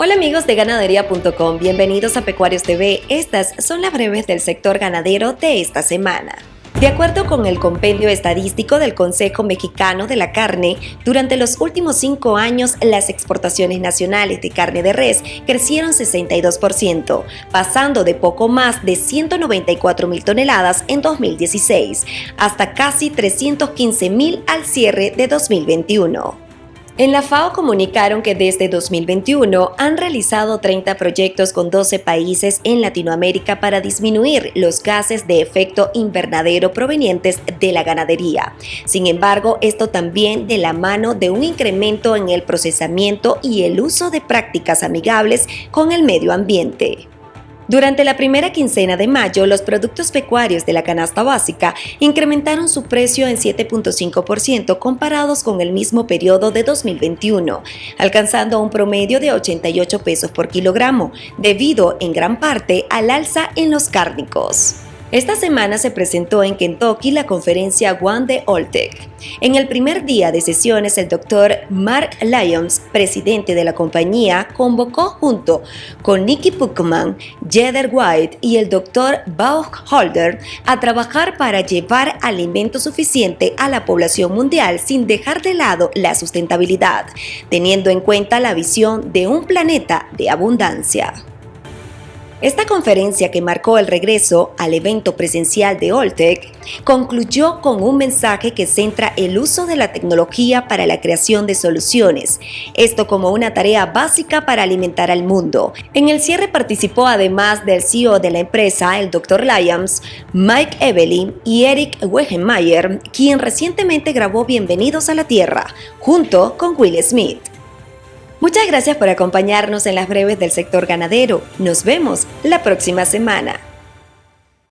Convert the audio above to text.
Hola amigos de ganadería.com, bienvenidos a Pecuarios TV. Estas son las breves del sector ganadero de esta semana. De acuerdo con el compendio estadístico del Consejo Mexicano de la Carne, durante los últimos cinco años las exportaciones nacionales de carne de res crecieron 62%, pasando de poco más de 194 mil toneladas en 2016 hasta casi 315 mil al cierre de 2021. En la FAO comunicaron que desde 2021 han realizado 30 proyectos con 12 países en Latinoamérica para disminuir los gases de efecto invernadero provenientes de la ganadería. Sin embargo, esto también de la mano de un incremento en el procesamiento y el uso de prácticas amigables con el medio ambiente. Durante la primera quincena de mayo, los productos pecuarios de la canasta básica incrementaron su precio en 7.5% comparados con el mismo periodo de 2021, alcanzando un promedio de 88 pesos por kilogramo, debido en gran parte al alza en los cárnicos. Esta semana se presentó en Kentucky la conferencia One de Oltec. En el primer día de sesiones, el doctor Mark Lyons, presidente de la compañía, convocó junto con Nicky Puckman, Jeder White y el doctor Holder a trabajar para llevar alimento suficiente a la población mundial sin dejar de lado la sustentabilidad, teniendo en cuenta la visión de un planeta de abundancia. Esta conferencia que marcó el regreso al evento presencial de Oltec concluyó con un mensaje que centra el uso de la tecnología para la creación de soluciones, esto como una tarea básica para alimentar al mundo. En el cierre participó además del CEO de la empresa, el Dr. Lyons, Mike Evelyn y Eric Wegenmayer, quien recientemente grabó Bienvenidos a la Tierra, junto con Will Smith. Muchas gracias por acompañarnos en las breves del sector ganadero. Nos vemos la próxima semana.